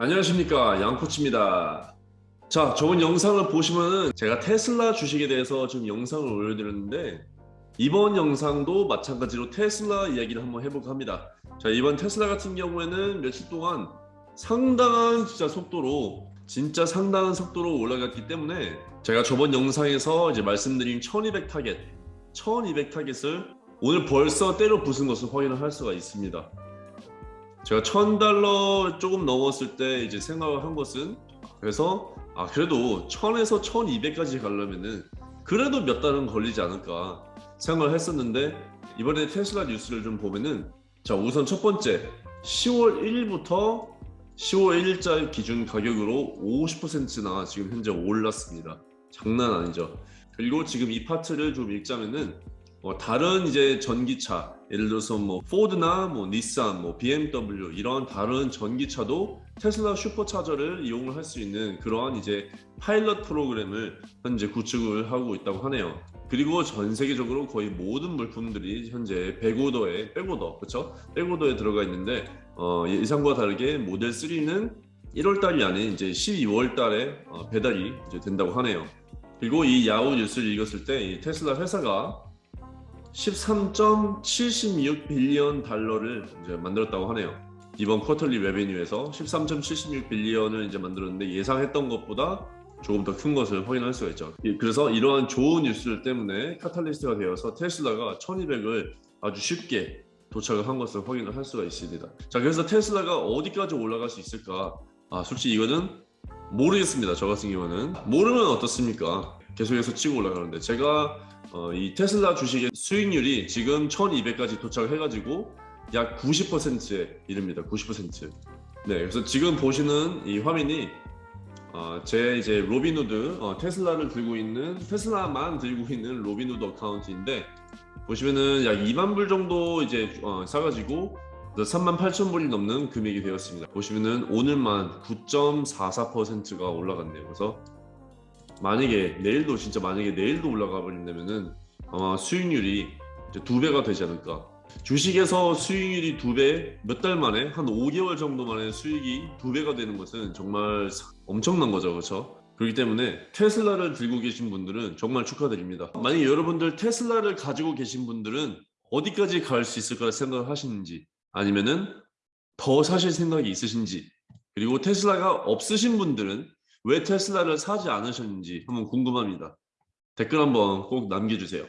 안녕하십니까 양코치입니다. 자 저번 영상을 보시면은 제가 테슬라 주식에 대해서 좀 영상을 올려드렸는데 이번 영상도 마찬가지로 테슬라 이야기를 한번 해볼까 합니다. 자 이번 테슬라 같은 경우에는 며칠 동안 상당한 진짜 속도로 진짜 상당한 속도로 올라갔기 때문에 제가 저번 영상에서 이제 말씀드린 1200 타겟 1200 타겟을 오늘 벌써 때려 부순 것을 확인을 할 수가 있습니다 제가 천 달러 조금 넘었을 때 이제 생각을 한 것은 그래서 아 그래도 천에서 천이백까지 가려면은 그래도 몇 달은 걸리지 않을까 생각을 했었는데 이번에 테슬라 뉴스를 좀 보면은 자 우선 첫 번째 10월 1일부터 10월 1일자 기준 가격으로 50%나 지금 현재 올랐습니다. 장난 아니죠. 그리고 지금 이 파트를 좀 읽자면은 뭐 다른 이제 전기차 예를 들어서 뭐 포드나 뭐 닛산, 뭐 BMW 이런 다른 전기차도 테슬라 슈퍼차저를 이용을 할 수 있는 그러한 이제 파일럿 프로그램을 현재 구축을 하고 있다고 하네요. 그리고 전 세계적으로 거의 모든 물품들이 현재 백오더에 백오더 그렇죠? 백오더에 들어가 있는데 어, 예상과 다르게 모델 3는 1월 달이 아닌 이제 12월 달에 어, 배달이 이제 된다고 하네요. 그리고 이 야후 뉴스를 읽었을 때 이 테슬라 회사가 13.76 빌리언 달러를 이제 만들었다고 하네요. 이번 쿼터리 레베뉴에서 13.76 빌리언을 이제 만들었는데 예상했던 것보다 조금 더 큰 것을 확인할 수가 있죠. 예, 그래서 이러한 좋은 뉴스들 때문에 카탈리스트가 되어서 테슬라가 1200을 아주 쉽게 도착을 한 것을 확인을 할 수가 있습니다. 자, 그래서 테슬라가 어디까지 올라갈 수 있을까? 아, 솔직히 이거는 모르겠습니다. 저 같은 경우는 모르면 어떻습니까? 계속해서 치고 올라가는데 제가 어, 이 테슬라 주식의 수익률이 지금 1200까지 도착을 해가지고 약 90%에 이릅니다. 90%. 네, 그래서 지금 보시는 이 화면이 어, 제 이제 로빈후드 어, 테슬라를 들고 있는 테슬라만 들고 있는 로빈후드 account인데 보시면은 약 2만 불 정도 이제 어, 사가지고 3만 8천 불이 넘는 금액이 되었습니다. 보시면은 오늘만 9.44%가 올라갔네요. 그래서 만약에 내일도 진짜 만약에 내일도 올라가 버린다면은 아마 수익률이 이제 두 배가 되지 않을까. 주식에서 수익률이 두 배, 몇 달 만에 한 5개월 정도 만에 수익이 두 배가 되는 것은 정말 엄청난 거죠, 그렇죠? 그렇기 때문에 테슬라를 들고 계신 분들은 정말 축하드립니다. 만약에 여러분들 테슬라를 가지고 계신 분들은 어디까지 갈 수 있을까 생각을 하시는지 아니면은 더 사실 생각이 있으신지 그리고 테슬라가 없으신 분들은 왜 테슬라를 사지 않으셨는지 한번 궁금합니다. 댓글 한번 꼭 남겨주세요.